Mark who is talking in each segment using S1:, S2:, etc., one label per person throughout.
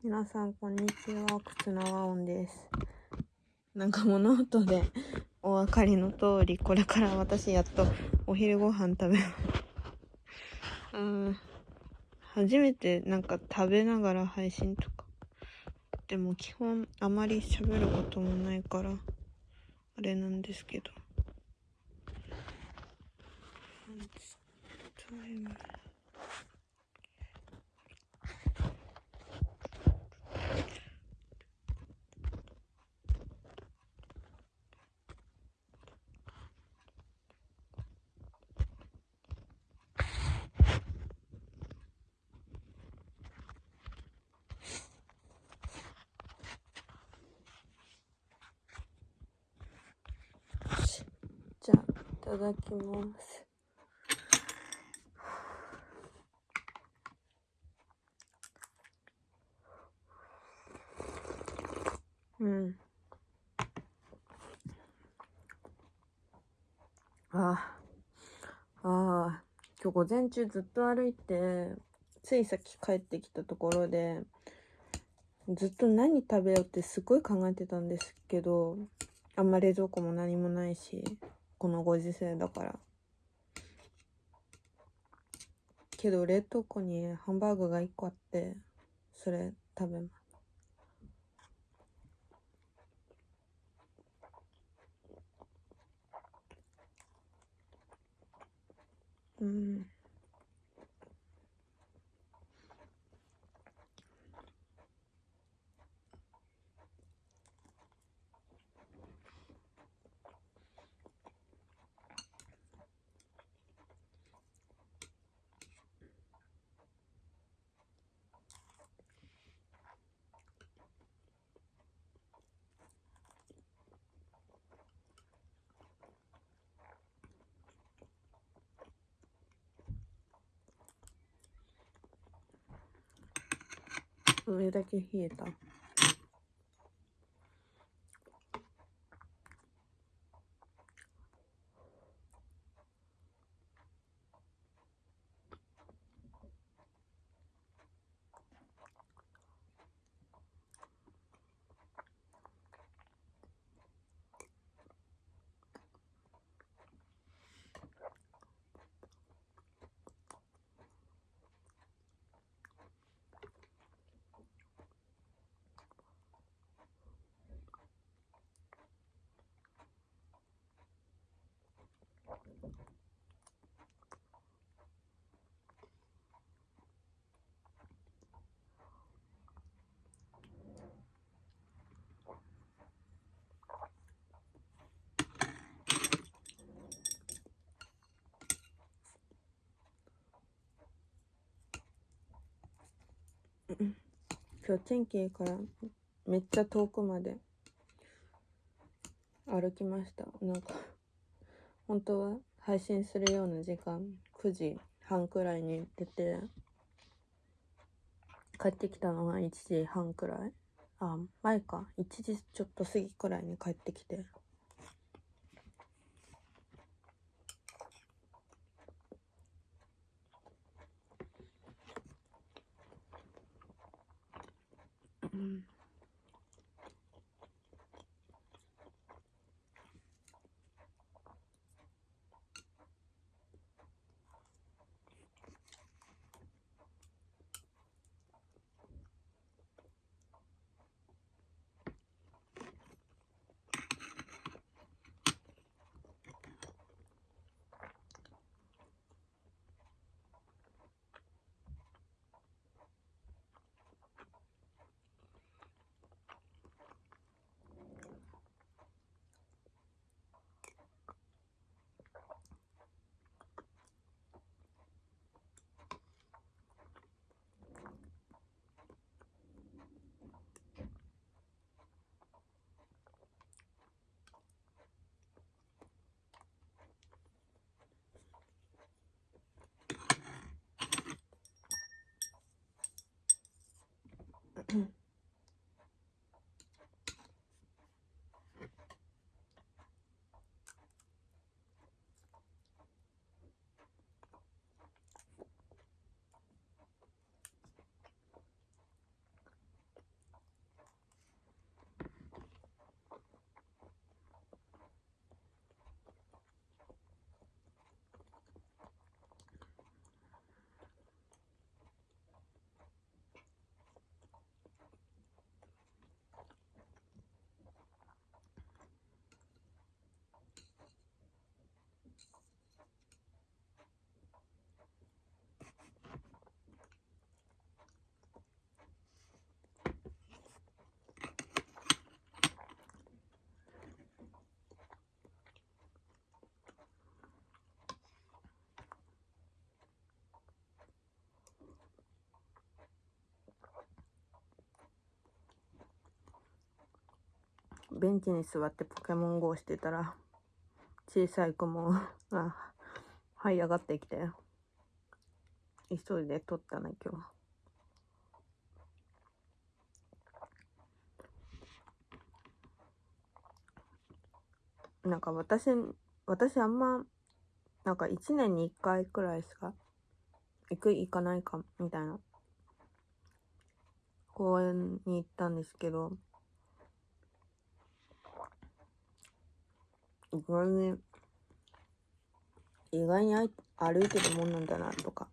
S1: 皆さん、こんにちは。靴の和音です。なんか物音でお分かりの通り、これから私やっとお昼ご飯食べます。うん。初めてなんか食べながら配信とか。でも基本あまり喋ることもないから、あれなんですけど。タイムじゃあ、いただきます。うん。ああ、ああ、今日午前中ずっと歩いて、ついさっき帰ってきたところで、ずっと何食べようってすごい考えてたんですけど、あんま冷蔵庫も何もないし、このご時世だから。けど冷凍庫にハンバーグが1個あって、それ食べます。うん。上だけ冷えた。今日天気いいからめっちゃ遠くまで歩きました。なんか本当は配信するような時間9時半くらいに出て帰ってきたのが1時半くらい？あ前か。1時ちょっと過ぎくらいに帰ってきて。うベンチに座ってポケモン GO してたら、小さい子も、あ、這い上がってきて、急いで撮ったね、今日。なんか私、私あんま、なんか1年に1回くらいしか、行く、行かないか、みたいな、公園に行ったんですけど、意外に、意外に歩いてるもんなんだな、とか、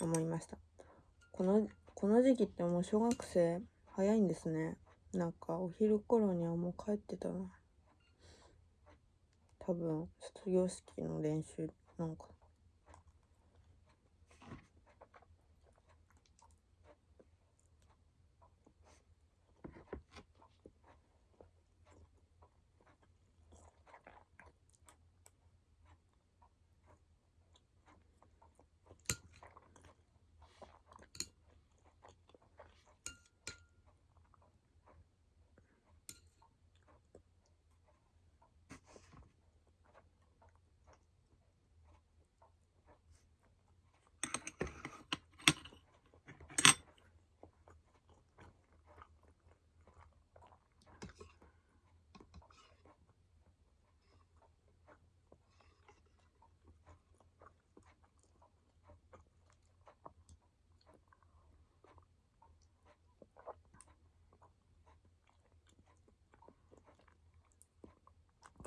S1: 思いました。この、この時期ってもう小学生早いんですね。なんかお昼頃にはもう帰ってたな。多分、卒業式の練習なんか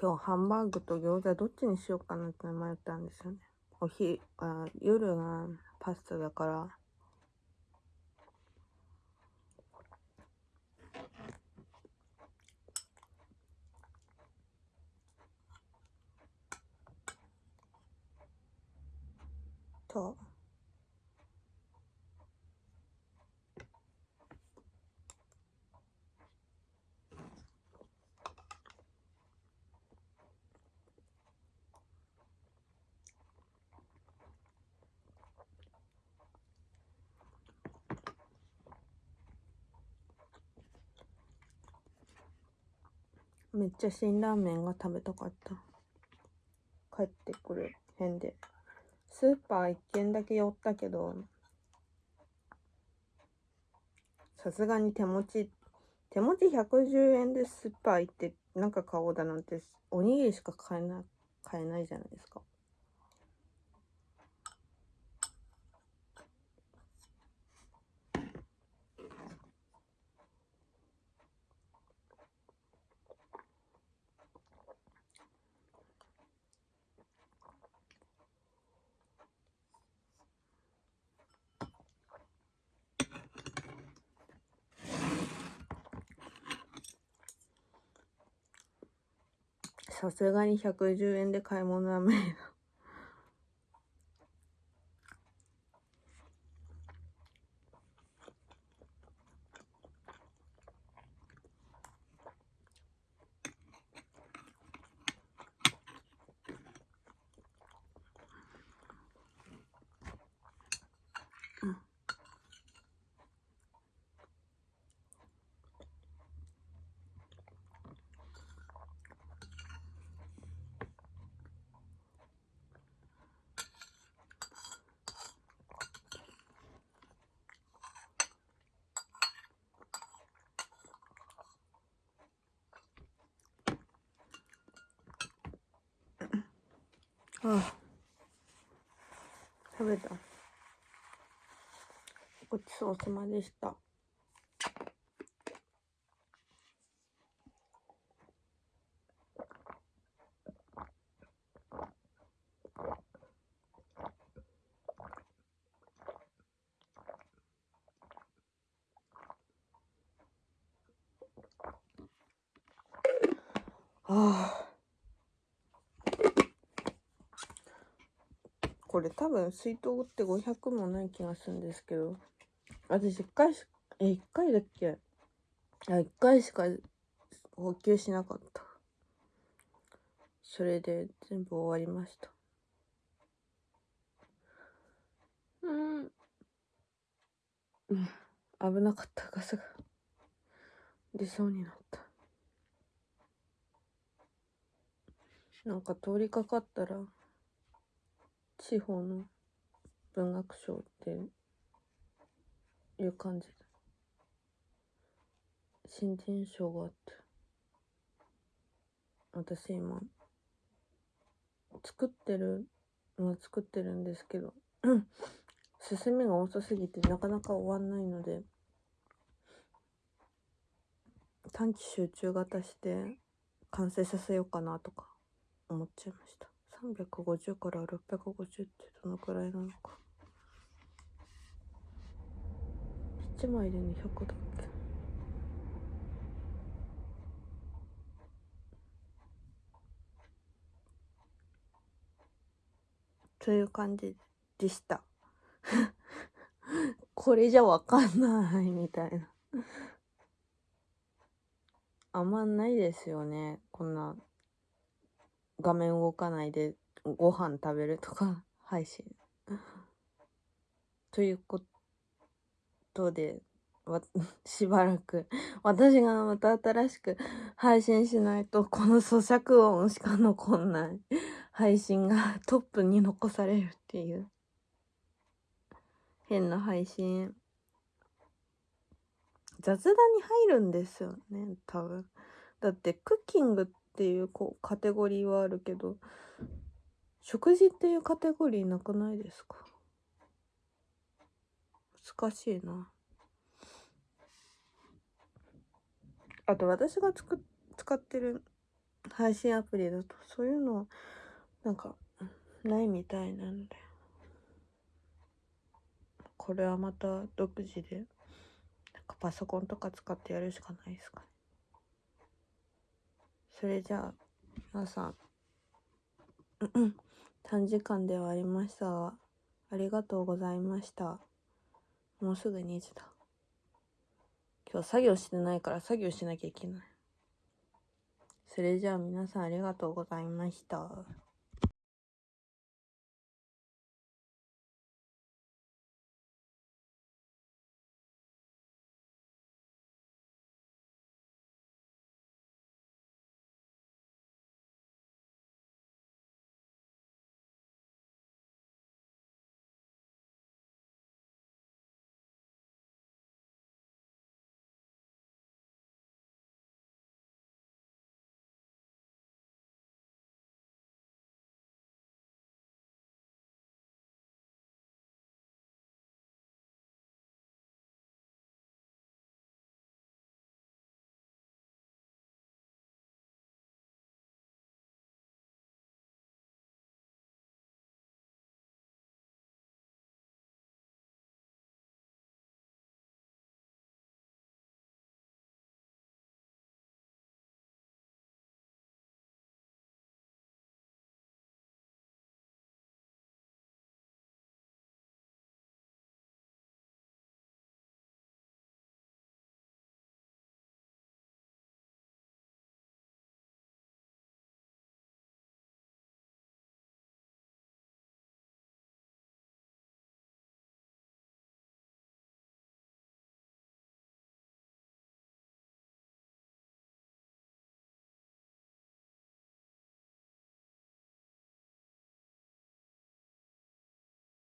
S1: 今日ハンバーグと餃子どっちにしようかなって迷ったんですよね。おひ、あ夜がパスタだから、と、めっちゃ辛ラーメンが食べたかった。帰ってくる辺で。スーパー1軒だけ寄ったけど、さすがに手持ち、手持ち110円でスーパー行ってなんか買おうだなんて、おにぎりしか買えない、買えないじゃないですか。さすがに110円で買い物は無理だ。食べた。ごちそうさまでした。ああ。これ多分水筒って500もない気がするんですけど、私一回し、え、一回だっけ？あ、一回しか補給しなかった。それで全部終わりました。うん。危なかったガスが出そうになった。なんか通りかかったら地方の文学賞っていう感じで新人賞があって。私今作ってるのは作ってるんですけど 進みが遅すぎてなかなか終わんないので短期集中型して完成させようかなとか思っちゃいました。350から650ってどのくらいなのか。1枚で200だっけ？という感じでした。これじゃわかんないみたいな。あんまないですよね。こんな画面動かないでご飯食べるとか 配信。ということでわ しばらく私がまた新しく配信しないとこの咀嚼音しか残んない。配信がトップに残されるっていう。変な配信。雑談に入るんですよね多分。だってクッキングっていうこうカテゴリーはあるけど食事っていうカテゴリーなくないですか？難しいな。あと私がつく使ってる配信アプリだとそういうのなんかないみたいなんで。これはまた独自でなんかパソコンとか使ってやるしかないですかね。それじゃあ皆さん。短時間ではありました。がありがとうございました。もうすぐ2時だ。今日作業してないから作業しなきゃいけない。それじゃあ皆さんありがとうございました。